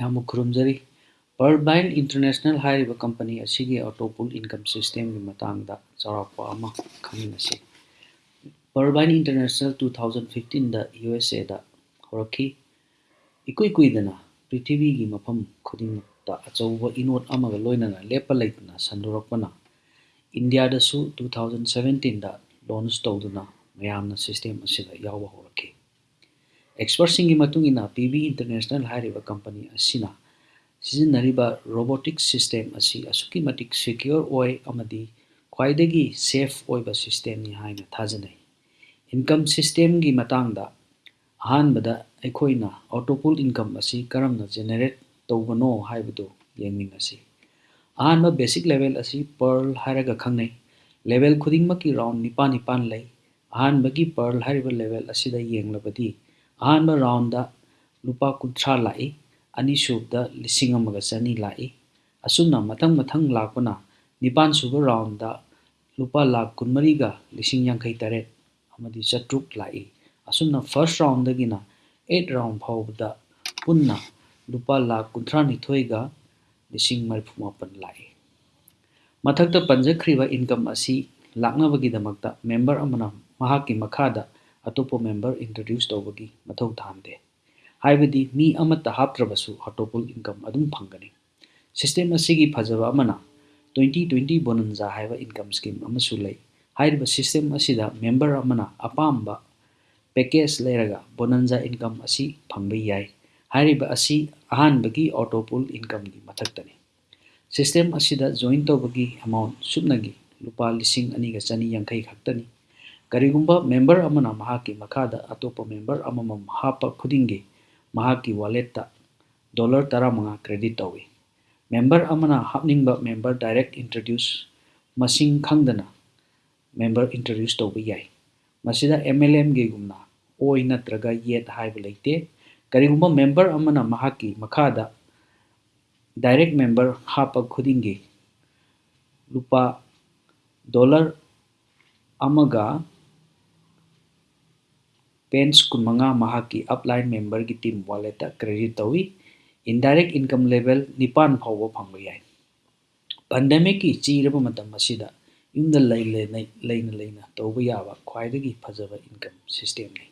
ꯌꯥꯝꯅ ꯈꯨꯔꯨꯝꯖꯔꯤ ꯄꯔꯕꯥꯏꯟ ꯏꯟꯇꯔꯅꯦꯁꯅꯦꯜ ꯍꯥꯏꯔꯤꯕ ꯀꯝꯄꯅꯤ ꯑꯁꯤꯒꯤ ꯑꯣꯇꯣꯄꯨꯜ ꯏꯟꯀꯝ ꯁꯤꯁꯇꯦꯝꯒꯤ ꯃꯇꯥꯡꯗ ꯆꯥꯎꯔꯥꯛꯄ ꯑꯃ ꯈꯪꯃꯤꯟꯅꯁꯤ ꯄꯔꯕꯥꯏꯟ ꯏꯟꯇꯔꯅꯦꯁꯅꯦꯜ ꯇꯨ ꯊꯥꯎꯖꯟ ꯐꯤꯐꯇꯤꯟꯗ ꯌꯨ ꯑꯦꯁ ꯑꯦꯗ ꯍꯧꯔꯛꯈꯤ ꯏꯀꯨꯏ ꯀꯨꯏꯗꯅ ꯄ꯭ꯔꯤꯊꯤꯕꯤꯒꯤ ꯃꯐꯝ ꯈꯨꯗꯤꯡꯃꯛꯇ ꯑꯆꯧꯕ ꯏꯅꯣꯠ ꯑꯃꯒ ꯂꯣꯏꯅꯅ ꯂꯦꯞꯄ ꯂꯩꯇꯅ ꯁꯟꯗꯣꯔꯛꯄꯅ ꯏꯟꯗꯤꯌꯥꯗꯁꯨ ꯇꯨ ꯊꯥꯎꯖꯟ ꯁꯚꯦꯟꯇꯤꯟꯗ ꯂꯣꯟꯆ ꯇꯧꯗꯨꯅ ꯃꯌꯥꯝꯅ ꯁꯤꯁꯇꯦꯝ ꯑꯁꯤꯗ ꯌꯥꯎꯕ ꯍꯧꯔꯛꯈꯤ ꯑꯦꯛꯁꯄꯔꯠꯁꯤꯡꯒꯤ ꯃꯇꯨꯡ ꯏꯟꯅ ꯄꯤ ꯕꯤ ꯏꯟꯇꯔꯅꯦꯁꯅꯦꯜ ꯍꯥꯏꯔꯤꯕ ꯀꯝꯄꯅꯤ ꯑꯁꯤꯅ ꯁꯤꯖꯤꯟꯅꯔꯤꯕ ꯔꯣꯕꯣꯇꯤꯛꯁ ꯁꯤꯁꯇꯦꯝ ꯑꯁꯤ ꯑꯁꯨꯛꯀꯤ ꯃꯇꯤꯛ ꯁꯦꯀ꯭ꯌꯣꯔ ꯑꯣꯏ ꯑꯃꯗꯤ ꯈ꯭ꯋꯥꯏꯗꯒꯤ ꯁꯦꯐ ꯑꯣꯏꯕ ꯁꯤꯁꯇꯦꯝꯅꯤ ꯍꯥꯏꯅ ꯊꯥꯖꯅꯩ ꯏꯟꯀꯝ ꯁꯤꯁꯇꯦꯝꯒꯤ ꯃꯇꯥꯡꯗ ꯑꯍꯥꯟꯕꯗ ꯑꯩꯈꯣꯏꯅ ꯑꯣꯇꯣꯄꯨꯜ ꯏꯟꯀꯝ ꯑꯁꯤ ꯀꯔꯝꯅ ꯖꯦꯅꯦꯔꯦꯠ ꯇꯧꯕꯅꯣ ꯍꯥꯏꯕꯗꯨ ꯌꯦꯡꯃꯤꯟꯅꯁꯤ ꯑꯍꯥꯟꯕ ꯕꯦꯁꯤꯛ ꯂꯦꯚꯦꯜ ꯑꯁꯤ ꯄꯔꯜ ꯍꯥꯏꯔꯒ ꯈꯪꯅꯩ ꯂꯦꯚꯦꯜ ꯈꯨꯗꯤꯡꯃꯛꯀꯤ ꯔꯥꯎꯟ ꯅꯤꯄꯥꯟ ꯅꯤꯄꯥꯟ ꯂꯩ ꯑꯍꯥꯟꯕꯒꯤ ꯄꯔꯜ ꯍꯥꯏꯔꯤꯕ ꯂꯦꯚꯦꯜ ꯑꯁꯤꯗ ꯌꯦꯡꯂꯕꯗꯤ ꯑꯍꯥꯟꯕ ꯔꯥꯎꯟꯗ ꯂꯨꯄꯥ ꯀꯨꯟꯊ꯭ꯔꯥ ꯂꯥꯛꯏ ꯑꯅꯤꯁꯨꯕꯗ ꯂꯤꯁꯤꯡ ꯑꯃꯒ ꯆꯅꯤ ꯂꯥꯛꯏ ꯑꯁꯨꯝꯅ ꯃꯊꯪ ꯃꯊꯪ ꯂꯥꯛꯄꯅ ꯅꯤꯄꯥꯟ ꯁꯨꯕ ꯔꯥꯎꯟꯗ ꯂꯨꯄꯥ ꯂꯥꯛ ꯀꯨꯟꯃꯔꯤꯒ ꯂꯤꯁꯤꯡ ꯌꯥꯡꯈꯩ ꯇꯔꯦꯠ ꯑꯃꯗꯤ ꯆꯥꯇ꯭ꯔꯨꯛ ꯂꯥꯛꯏ ꯑꯁꯨꯝꯅ ꯐꯥꯔꯁ ꯔꯥꯎꯟꯗꯒꯤꯅ ꯑꯩꯠ ꯔꯥꯎꯟ ꯐꯥꯎꯕꯗ ꯄꯨꯟꯅ ꯂꯨꯄꯥ ꯂꯥꯛ ꯀꯨꯟꯊ꯭ꯔꯥꯅꯤꯊꯣꯏꯒ ꯂꯤꯁꯤꯡ ꯃꯔꯤꯐꯨ ꯃꯥꯄꯟ ꯂꯥꯛꯏ ꯃꯊꯛꯇ ꯄꯟꯖꯈ꯭ꯔꯤꯕ ꯏꯟꯀꯝ ꯑꯁꯤ ꯂꯥꯛꯅꯕꯒꯤꯗꯃꯛꯇ ꯃꯦꯝꯕꯔ ꯑꯃꯅ ꯃꯍꯥꯛꯀꯤ ꯃꯈꯥꯗ ꯑꯇꯣꯞꯄ ꯃꯦꯝꯕꯔ ꯏꯟꯇ꯭ꯔꯣꯗ꯭ꯌꯨꯁ ꯇꯧꯕꯒꯤ ꯃꯊꯧ ꯇꯥꯍꯟꯗꯦ ꯍꯥꯏꯕꯗꯤ ꯃꯤ ꯑꯃꯠꯇ ꯍꯥꯞꯇ꯭ꯔꯕꯁꯨ ꯑꯣꯇꯣꯄꯨꯜ ꯏꯟꯀꯝ ꯑꯗꯨꯝ ꯐꯪꯒꯅꯤ ꯁꯤꯁꯇꯦꯝ ꯑꯁꯤꯒꯤ ꯐꯖꯕ ꯑꯃꯅ ꯇ꯭ꯋꯦꯟꯇꯤ ꯇ꯭ꯋꯦꯟꯇꯤ ꯕꯣꯅꯟꯖꯥ ꯍꯥꯏꯕ ꯏꯟꯀꯝ ꯁ꯭ꯀꯤꯝ ꯑꯃꯁꯨ ꯂꯩ ꯍꯥꯏꯔꯤꯕ ꯁꯤꯁꯇꯦꯝ ꯑꯁꯤꯗ ꯃꯦꯝꯕꯔ ꯑꯃꯅ ꯑꯄꯥꯝꯕ ꯄꯦꯀꯦꯖ ꯂꯩꯔꯒ ꯕꯣꯅꯟꯖꯥ ꯏꯟꯀꯝ ꯑꯁꯤ ꯐꯪꯕ ꯌꯥꯏ ꯍꯥꯏꯔꯤꯕ ꯑꯁꯤ ꯑꯍꯥꯟꯕꯒꯤ ꯑꯣꯇꯣꯄꯨꯜ ꯏꯟꯀꯝꯒꯤ ꯃꯊꯛꯇꯅꯤ ꯁꯤꯁꯇꯦꯝ ꯑꯁꯤꯗ ꯖꯣꯏꯟ ꯇꯧꯕꯒꯤ ꯑꯦꯃꯥꯎꯟ ꯁꯨꯞꯅꯒꯤ ꯂꯨꯄꯥ ꯂꯤꯁꯤꯡ ꯑꯅꯤꯒ ꯆꯅꯤ ꯌꯥꯡꯈꯩ ꯈꯛꯇꯅꯤ ꯀꯔꯤꯒꯨꯝꯕ ꯃꯦꯝꯕꯔ ꯑꯃꯅ ꯃꯍꯥꯛꯀꯤ ꯃꯈꯥꯗ ꯑꯇꯣꯞꯄ ꯃꯦꯝꯕꯔ ꯑꯃꯃꯝ ꯍꯥꯞꯄ ꯈꯨꯗꯤꯡꯒꯤ ꯃꯍꯥꯛꯀꯤ ꯋꯥꯂꯦꯠꯇ ꯗꯣꯂꯔ ꯇꯔꯥꯃꯉꯥ ꯀ꯭ꯔꯦꯗꯤꯠ ꯇꯧꯏ ꯃꯦꯝꯕꯔ ꯑꯃꯅ ꯍꯥꯞꯅꯤꯡꯕ ꯃꯦꯝꯕꯔ ꯗꯥꯏꯔꯦꯛ ꯏꯟꯇ꯭ꯔꯣꯗ꯭ꯌꯨꯁ ꯃꯁꯤꯡ ꯈꯪꯗꯅ ꯃꯦꯝꯕꯔ ꯏꯟꯇ꯭ꯔꯣꯗ꯭ꯌꯨꯁ ꯇꯧꯕ ꯌꯥꯏ ꯃꯁꯤꯗ ꯑꯦꯝ ꯑꯦꯜ ꯑꯦꯝꯒꯤꯒꯨꯝꯅ ꯑꯣꯏ ꯅꯠꯇ꯭ꯔꯒ ꯌꯦꯠ ꯍꯥꯏꯕ ꯂꯩꯇꯦ ꯀꯔꯤꯒꯨꯝꯕ ꯃꯦꯝꯕꯔ ꯑꯃꯅ ꯃꯍꯥꯛꯀꯤ ꯃꯈꯥꯗ ꯗꯥꯏꯔꯦꯛ ꯃꯦꯝꯕꯔ ꯍꯥꯞꯄ ꯈꯨꯗꯤꯡꯒꯤ ꯂꯨꯄꯥ ꯗꯣꯂꯔ ꯑꯃꯒ ꯄꯦꯟꯁ ꯀꯨꯟꯃꯉꯥ ꯃꯍꯥꯛꯀꯤ ꯑꯞꯂꯥꯏꯟ ꯃꯦꯝꯕꯔꯒꯤ ꯇꯤꯝ ꯋꯥꯂꯦꯠꯇ ꯀ꯭ꯔꯦꯗꯤꯠ ꯇꯧꯏ ꯏꯟꯗꯥꯏꯔꯦꯛ ꯏꯟꯀꯝ ꯂꯦꯚꯦꯜ ꯅꯤꯄꯥꯟ ꯐꯥꯎꯕ ꯐꯪꯕ ꯌꯥꯏ ꯄꯥꯟꯗꯦꯃꯤꯛꯀꯤ ꯆꯤꯔꯕ ꯃꯇꯝ ꯑꯁꯤꯗ ꯌꯨꯝꯗ ꯂꯩꯅ ꯂꯩꯅ ꯇꯧꯕ ꯌꯥꯕ ꯈ꯭ꯋꯥꯏꯗꯒꯤ ꯐꯖꯕ ꯏꯟꯀꯝ ꯁꯤꯁꯇꯦꯝꯅꯤ